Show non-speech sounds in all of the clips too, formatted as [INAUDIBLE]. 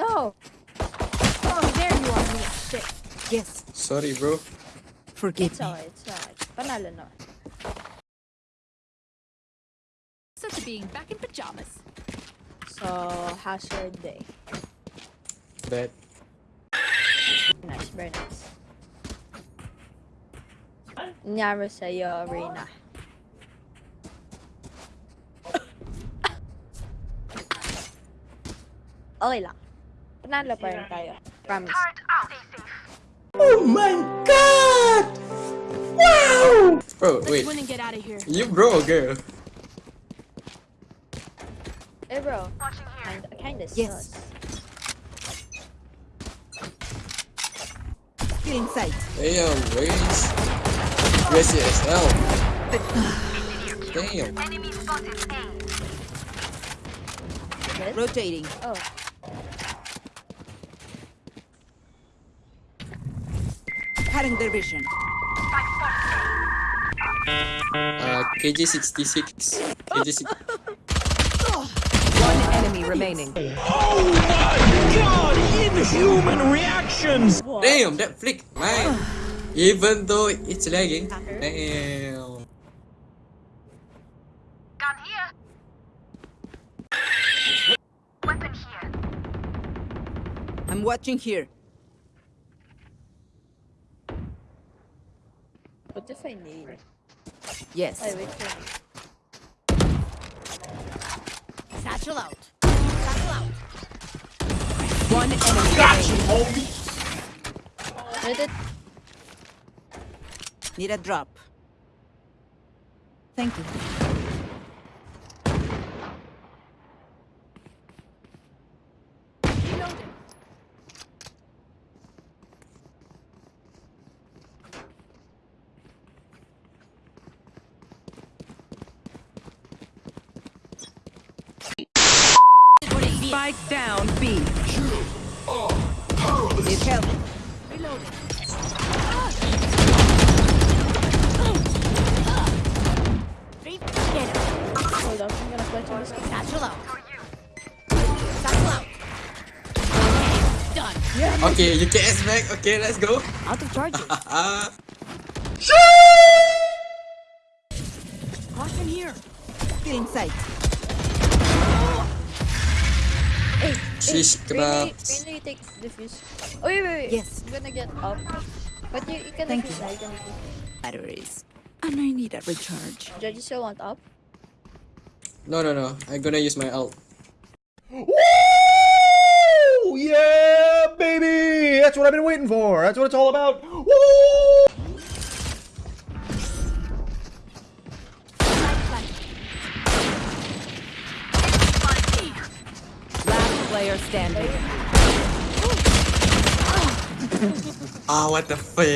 No! Oh, there you are, me. Shit. Yes. Sorry, bro. Forgive It's me. alright, it's alright. Panalo na. So to being back in pajamas. So, how's your day? Bad. Nice, very nice. Nangyari sa'yo, Reyna. Okay lang. [LAUGHS] Panalo pa rin tayo. Promise. Oh my god! Wow! Bro, wait. Win and get out of here. You bro or girl? Eh bro, kinda, kinda Yes. sus. Still inside. Damn, race. USCSL. Damn. Good? Rotating. Oh, Cutting their vision. Uh, KG66. KG6. One enemy remaining. Oh my god! Inhuman reactions! Damn, that flick, man. Even though it's lagging. Damn. Gun here. Weapon here. I'm watching here. what if I need? Yes. Ay, wait for me. Satchel out. Satchel out. One enemy remaining. Wait, it. Need a drop. Thank you. Reloading. Spike down B. Need help. Reloading. Three. Get him. Hold up, I'm gonna put you this. Satchel out. Satchel out. Done. Okay, you can back. Okay, let's go. Out of charges. Ah. [LAUGHS] Caution here. Still inside. Hey, Shish hey, Reyna, crabs. Reyna, you take defuse. Oh, wait, wait, wait. Yes. I'm gonna get up. But you, you can Thank defuse you. now, you can. Batteries. And I need a recharge. Judge, you still want up? No, no, no. I'm gonna use my ult. Woo! Yeah, baby! That's what I've been waiting for. That's what it's all about. Woo! Standing. [LAUGHS] Ah, what the fuck?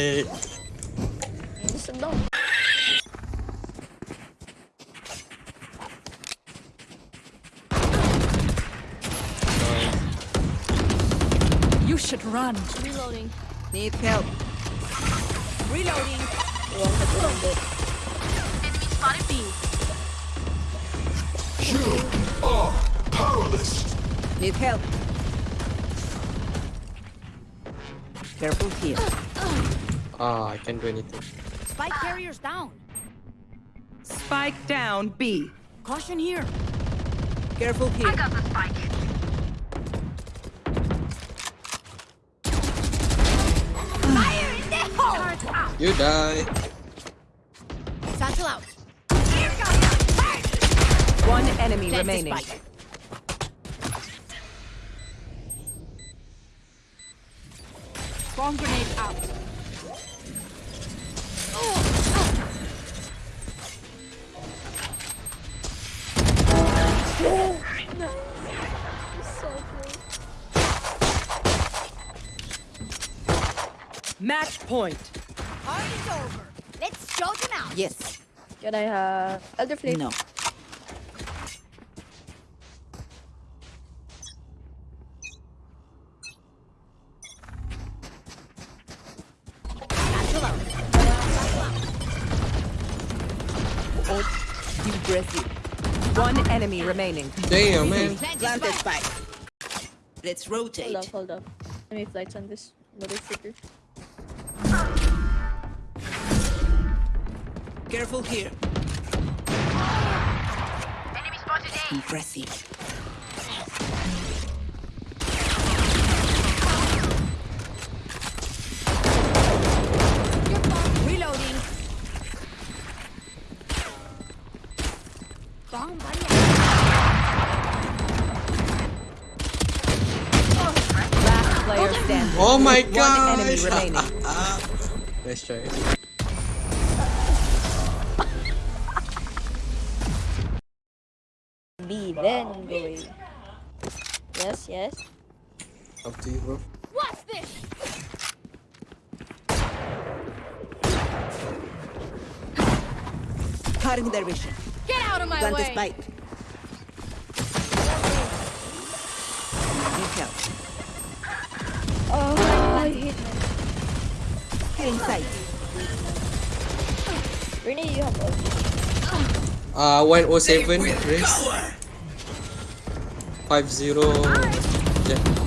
You should run. Reloading. Need help. Reloading. Wrong hit a little bit. Enemy spotted B. Need help. Careful here. Ah, I can't do anything. Spike carriers down. Spike down B. Caution here. Careful here. I got the spike. Fire in the hole. You die. Satchel out. One enemy Plant the remaining. Bomb grenade out. So close. Match point. Party's over. Let's show them out. Yes. Can I have Elder Flame? No. Impressive. One enemy remaining. Damn, man. Plant the Planted spike. spike. Let's rotate. Hold rotate. up, hold up. Let me flex on this motherfucker. Careful here. Enemy spotted A. Impressive. Standing. Oh my One god! enemy remaining. [LAUGHS] Let's try. B, then go Yes, yes. Up to you, bro. What's this? Cutting their vision. Get out of my Plant the way. spike. Need help. Oh, I. Get inside. You have. Uh, 107 race. 50. Yeah.